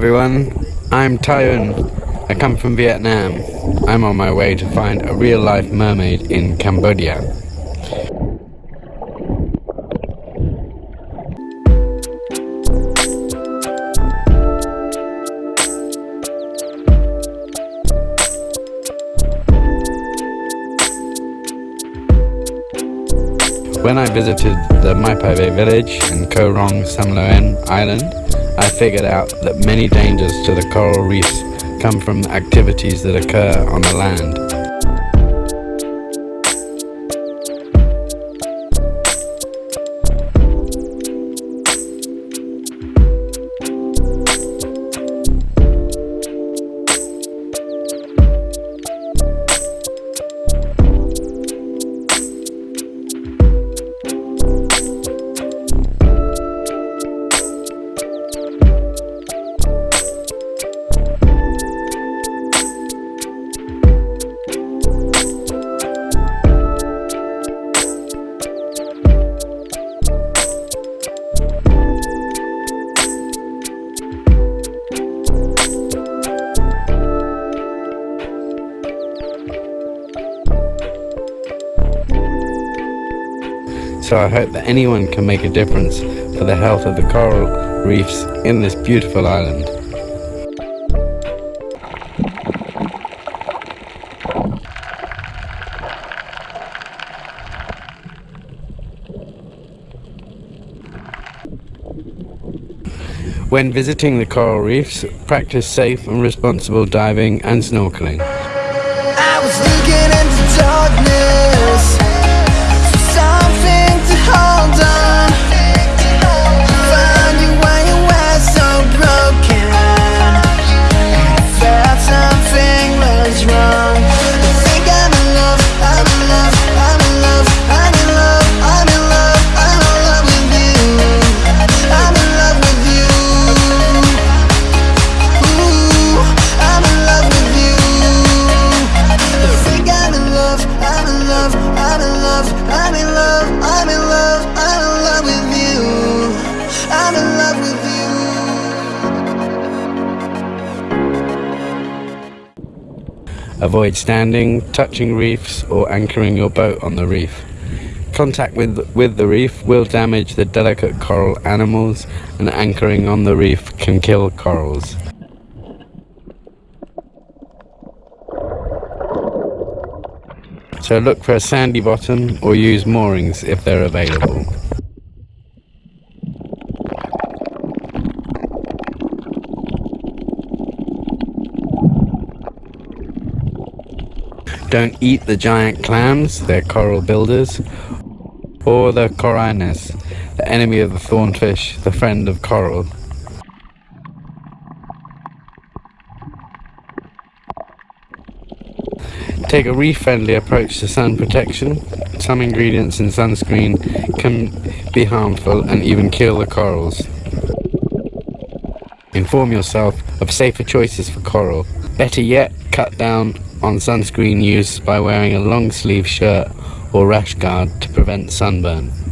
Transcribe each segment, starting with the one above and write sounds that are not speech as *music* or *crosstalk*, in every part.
Everyone, I'm Tayun. I come from Vietnam. I'm on my way to find a real life mermaid in Cambodia. When I visited the Mai Pai village in Koh Rong Samloem Island, I figured out that many dangers to the coral reefs come from activities that occur on the land. So I hope that anyone can make a difference for the health of the coral reefs in this beautiful island. When visiting the coral reefs, practice safe and responsible diving and snorkeling. Avoid standing, touching reefs or anchoring your boat on the reef. Contact with, with the reef will damage the delicate coral animals and anchoring on the reef can kill corals. So look for a sandy bottom or use moorings if they're available. Don't eat the giant clams, they're coral builders, or the Charonia, the enemy of the thornfish, the friend of coral. Take a reef-friendly approach to sun protection. Some ingredients in sunscreen can be harmful and even kill the corals. Inform yourself of safer choices for coral. Better yet, cut down on sunscreen use by wearing a long sleeve shirt or rash guard to prevent sunburn.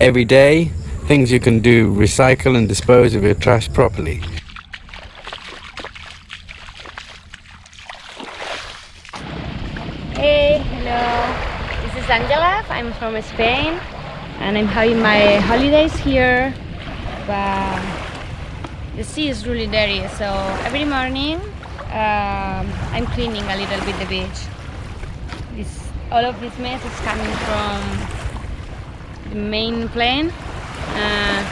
Every day, Things you can do, recycle and dispose of your trash properly. Hey, hello. This is Angela. I'm from Spain and I'm having my holidays here. But the sea is really dirty, so every morning um, I'm cleaning a little bit the beach. This, all of this mess is coming from the main plane. Uh,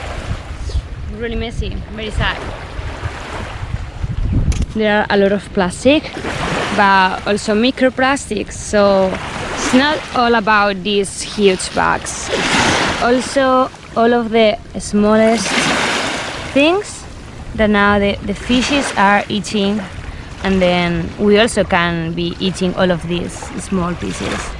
it's really messy, very sad. There are a lot of plastic but also microplastics so it's not all about these huge bags also all of the smallest things that now the, the fishes are eating and then we also can be eating all of these small pieces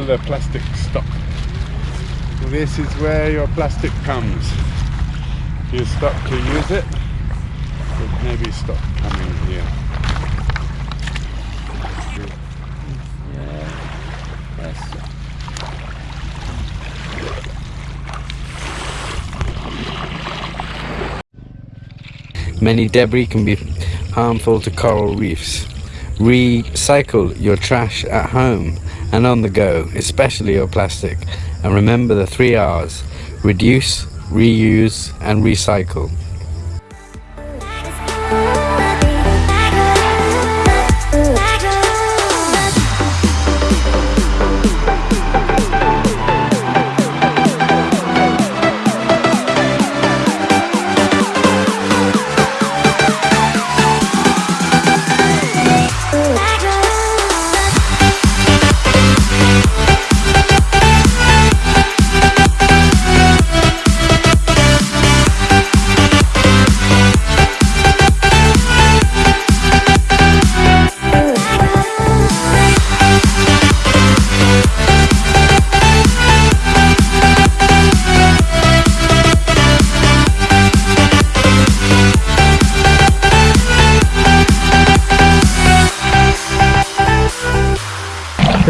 Will the plastic stop? Well, this is where your plastic comes. You stop to use it, it maybe stop coming here. Many debris can be harmful to coral reefs. Recycle your trash at home and on the go, especially your plastic. And remember the three R's reduce, reuse, and recycle.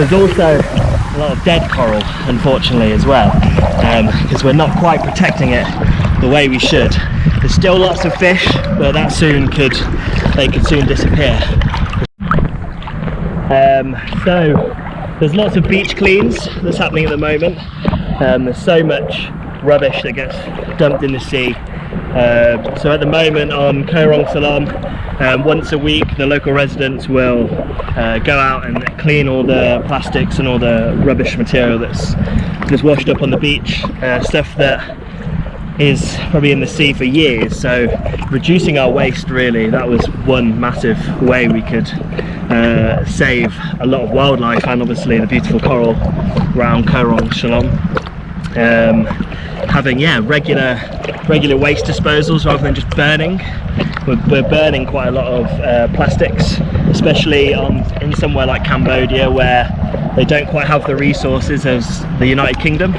There's also a lot of dead coral, unfortunately, as well, because we're not quite protecting it the way we should. There's still lots of fish, but that soon could, they could soon disappear. Um, so, there's lots of beach cleans that's happening at the moment. Um, there's so much rubbish that gets dumped in the sea. Uh, so at the moment on Koh Salam, um, once a week the local residents will uh, go out and clean all the plastics and all the rubbish material that's, that's washed up on the beach, uh, stuff that is probably in the sea for years. So reducing our waste really that was one massive way we could uh, save a lot of wildlife and obviously the beautiful coral around Koh Rong Shalom um, having yeah regular regular waste disposals rather than just burning. We're, we're burning quite a lot of uh, plastics especially on in somewhere like Cambodia where they don't quite have the resources as the United Kingdom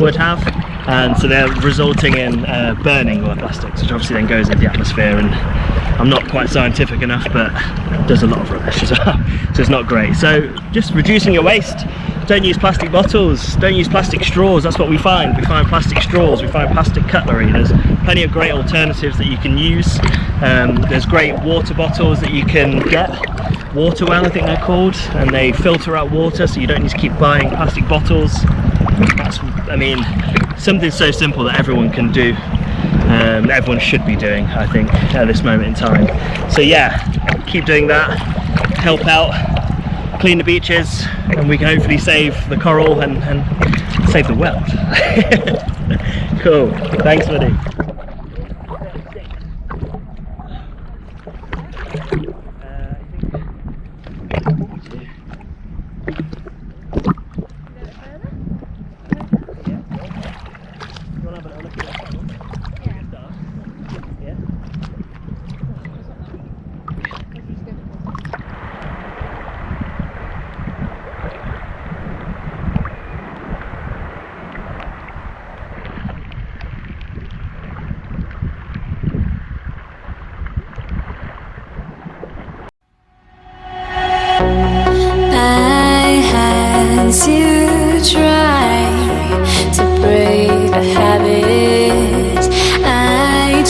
would have and so they're resulting in uh, burning all the plastics which obviously then goes into the atmosphere and I'm not quite scientific enough but does a lot of rubbish as well *laughs* so it's not great. So just reducing your waste. Don't use plastic bottles don't use plastic straws that's what we find. We find plastic straws we find plastic cutlery. There's plenty of great alternatives that you can use. Um, there's great water bottles that you can get water well I think they're called and they filter out water so you don't need to keep buying plastic bottles. That's I mean something so simple that everyone can do um, everyone should be doing I think at this moment in time. So yeah keep doing that. Help out. Clean the beaches and we can hopefully save the coral and, and save the world. *laughs* Cool. Thanks buddy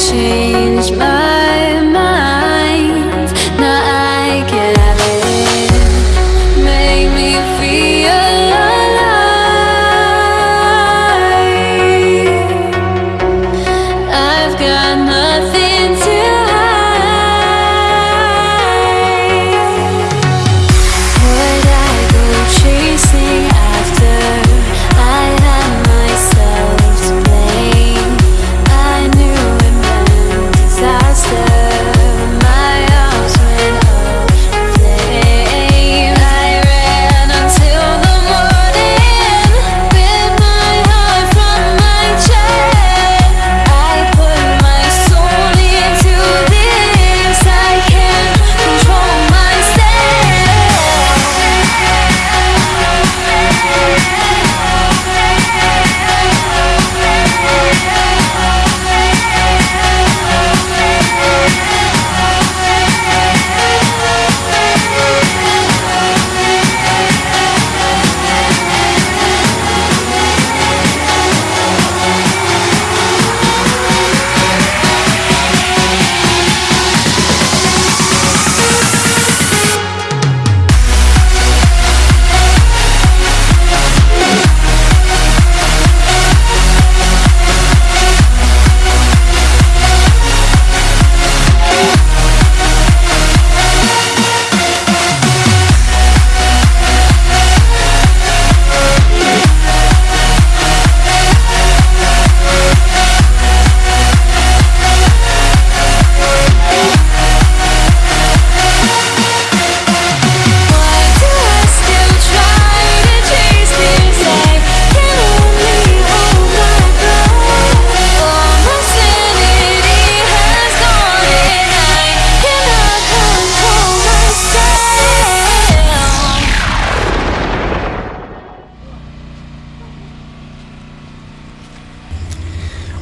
谁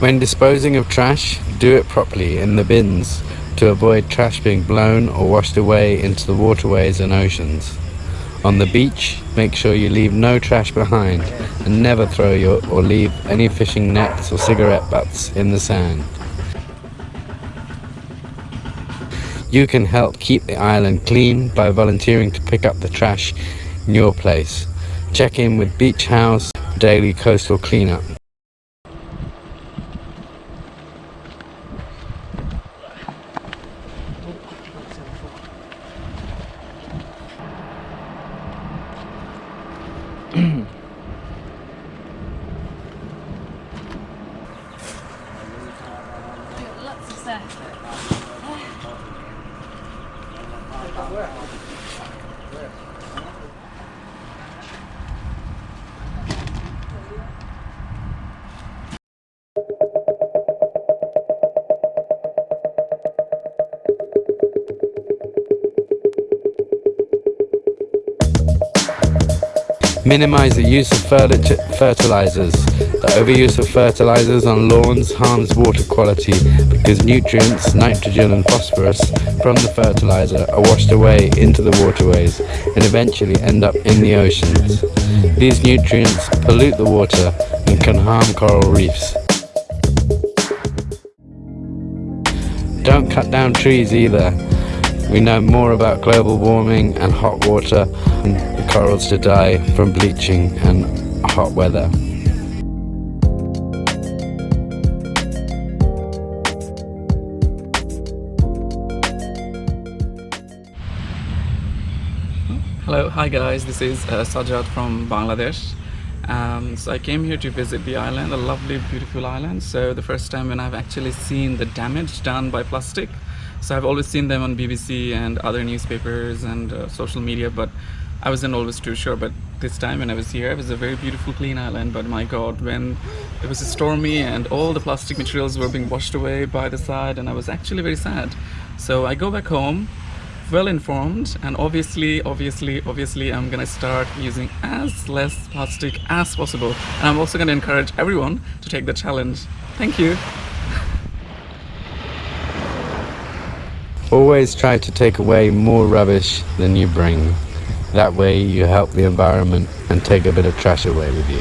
When disposing of trash, do it properly in the bins to avoid trash being blown or washed away into the waterways and oceans. On the beach, make sure you leave no trash behind and never throw your or leave any fishing nets or cigarette butts in the sand. You can help keep the island clean by volunteering to pick up the trash in your place. Check in with Beach House Daily Coastal Cleanup. Minimize the use of fertilizers. The overuse of fertilizers on lawns harms water quality because nutrients, nitrogen and phosphorus from the fertilizer are washed away into the waterways and eventually end up in the oceans. These nutrients pollute the water and can harm coral reefs. Don't cut down trees either. We know more about global warming and hot water the corals to die from bleaching and hot weather. Hello, hi guys, this is uh, Sajad from Bangladesh. Um, so I came here to visit the island, a lovely, beautiful island. So the first time when I've actually seen the damage done by plastic. So I've always seen them on BBC and other newspapers and uh, social media, but I wasn't always too sure. But this time when I was here, it was a very beautiful, clean island. But my God, when it was stormy and all the plastic materials were being washed away by the side, and I was actually very sad. So I go back home well informed and obviously obviously obviously i'm gonna start using as less plastic as possible and i'm also gonna encourage everyone to take the challenge thank you Always try to take away more rubbish than you bring. That way you help the environment and take a bit of trash away with you.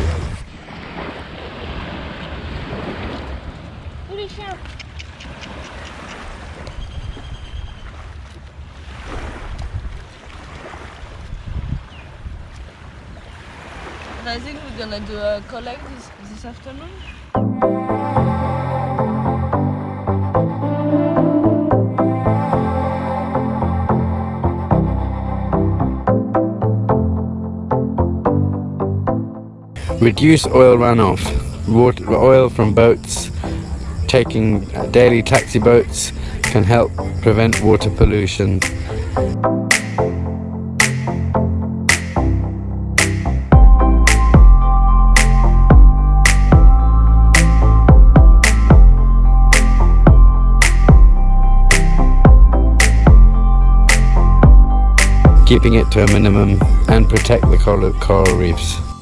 I think we're gonna do a collect this, this afternoon. Reduce oil runoff. Water, oil from boats, taking daily taxi boats can help prevent water pollution. keeping it to a minimum and protect the coral, coral reefs.